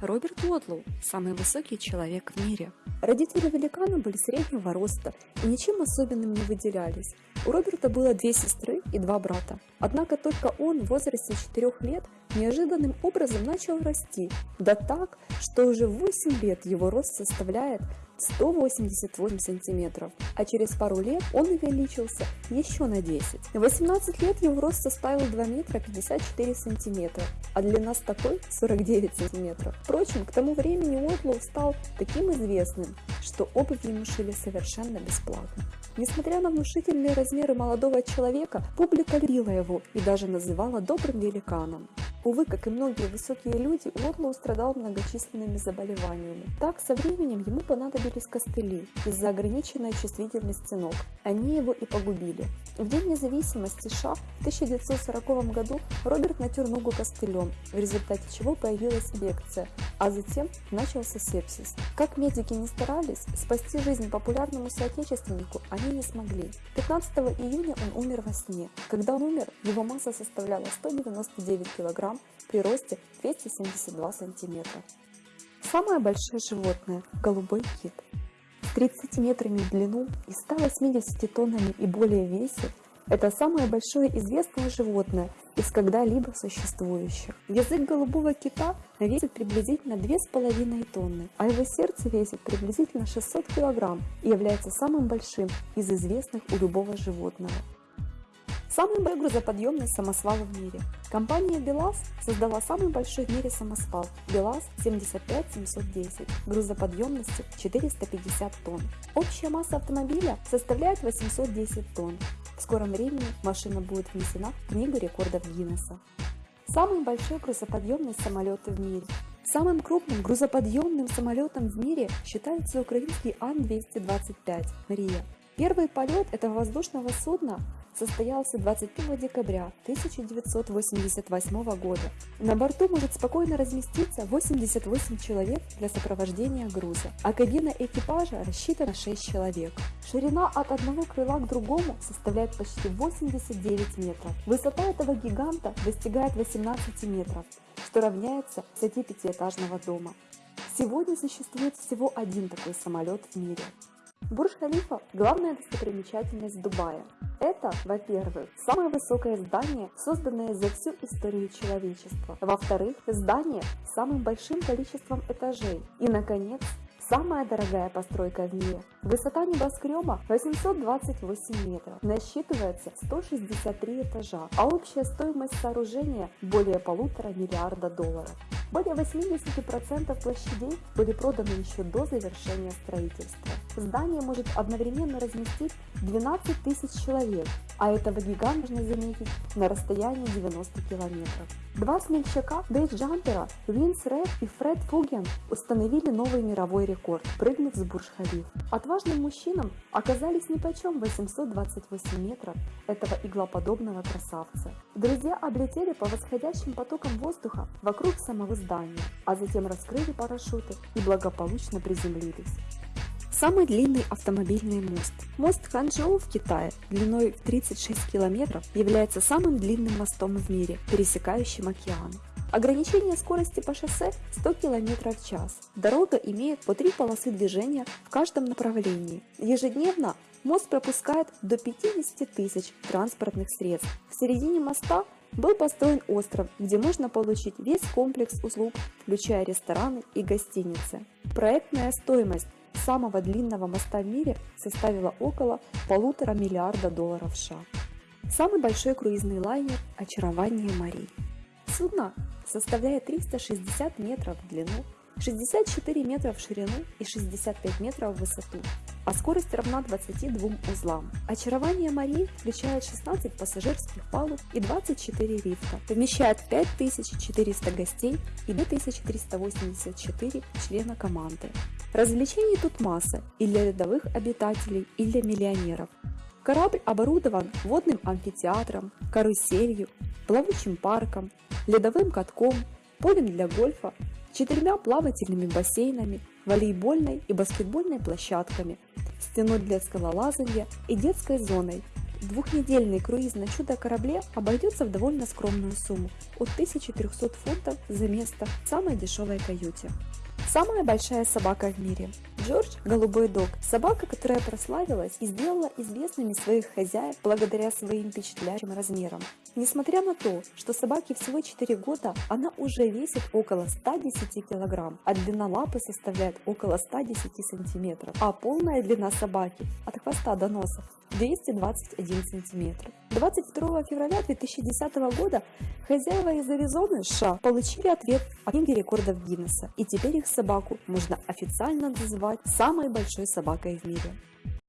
Роберт Уотлоу – самый высокий человек в мире. Родители великана были среднего роста и ничем особенным не выделялись. У Роберта было две сестры и два брата. Однако только он в возрасте 4 лет неожиданным образом начал расти, да так, что уже в 8 лет его рост составляет 188 сантиметров, а через пару лет он увеличился еще на 10. В 18 лет его рост составил 2 метра 54 сантиметра, а длина стопы 49 сантиметров. Впрочем, к тому времени Уотлоу стал таким известным, что обувь ему шили совершенно бесплатно. Несмотря на внушительные размеры молодого человека, публика любила его и даже называла добрым великаном. Увы, как и многие высокие люди, Уотлоу страдал многочисленными заболеваниями. Так, со временем ему понадобились костыли из-за ограниченной чувствительности ног. Они его и погубили. В День независимости США в 1940 году Роберт натер ногу костылем, в результате чего появилась инфекция, а затем начался сепсис. Как медики не старались, спасти жизнь популярному соотечественнику они не смогли. 15 июня он умер во сне. Когда он умер, его масса составляла 199 кг при росте 272 см. Самое большое животное – голубой кит. С 30 метрами в длину и 180 тоннами и более весе это самое большое известное животное из когда-либо существующих. Язык голубого кита весит приблизительно 2,5 тонны, а его сердце весит приблизительно 600 кг и является самым большим из известных у любого животного. Самый грузоподъемный самосвал в мире. Компания БелАЗ создала самый большой в мире самосвал БелАЗ 75710 грузоподъемностью 450 тонн. Общая масса автомобиля составляет 810 тонн. В скором времени машина будет внесена в Книгу рекордов Гиннесса. Самый большой грузоподъемный самолет в мире. Самым крупным грузоподъемным самолетом в мире считается украинский Ан-225 «Мрия». Первый полет этого воздушного судна состоялся 21 декабря 1988 года. На борту может спокойно разместиться 88 человек для сопровождения груза, а кабина экипажа рассчитана на 6 человек. Ширина от одного крыла к другому составляет почти 89 метров. Высота этого гиганта достигает 18 метров, что равняется высоте пятиэтажного дома. Сегодня существует всего один такой самолет в мире. Бурж-Халифа – главная достопримечательность Дубая. Это, во-первых, самое высокое здание, созданное за всю историю человечества. Во-вторых, здание с самым большим количеством этажей. И, наконец, самая дорогая постройка в мире. Высота небоскреба 828 метров, насчитывается 163 этажа, а общая стоимость сооружения более полутора миллиарда долларов. Более 80% площадей были проданы еще до завершения строительства. Здание может одновременно разместить 12 тысяч человек, а этого гиганта можно заметить на расстоянии 90 километров. Два смельчака бейджампера Винс Ред и Фред Фуген установили новый мировой рекорд, прыгнув с Бурж-Халиф. Отважным мужчинам оказались нипочем 828 метров этого иглоподобного красавца. Друзья облетели по восходящим потокам воздуха вокруг самого здания, а затем раскрыли парашюты и благополучно приземлились. Самый длинный автомобильный мост. Мост Ханчжоу в Китае длиной в 36 километров является самым длинным мостом в мире, пересекающим океан. Ограничение скорости по шоссе 100 км в час. Дорога имеет по три полосы движения в каждом направлении. Ежедневно мост пропускает до 50 тысяч транспортных средств. В середине моста был построен остров, где можно получить весь комплекс услуг, включая рестораны и гостиницы. Проектная стоимость самого длинного моста в мире составила около полутора миллиарда долларов США. Самый большой круизный лайнер «Очарование морей». Судно составляет 360 метров в длину, 64 метра в ширину и 65 метров в высоту, а скорость равна 22 узлам. Очарование морей включает 16 пассажирских палуб и 24 лифта, вмещает 5400 гостей и 2384 члена команды. Развлечений тут масса и для рядовых обитателей, и для миллионеров. Корабль оборудован водным амфитеатром, каруселью, плавучим парком, ледовым катком, полем для гольфа, четырьмя плавательными бассейнами, волейбольной и баскетбольной площадками, стеной для скалолазания и детской зоной, Двухнедельный круиз на чудо-корабле обойдется в довольно скромную сумму – от 1300 фунтов за место в самой дешевой каюте. Самая большая собака в мире. Джордж – голубой дог. Собака, которая прославилась и сделала известными своих хозяев благодаря своим впечатляющим размерам. Несмотря на то, что собаке всего 4 года, она уже весит около 110 килограмм, а длина лапы составляет около 110 сантиметров, а полная длина собаки от хвоста до носа 221 сантиметр. 22 февраля 2010 года хозяева из Аризоны, США, получили ответ от книги рекордов Гиннесса, и теперь их собаку можно официально называть самой большой собакой в мире.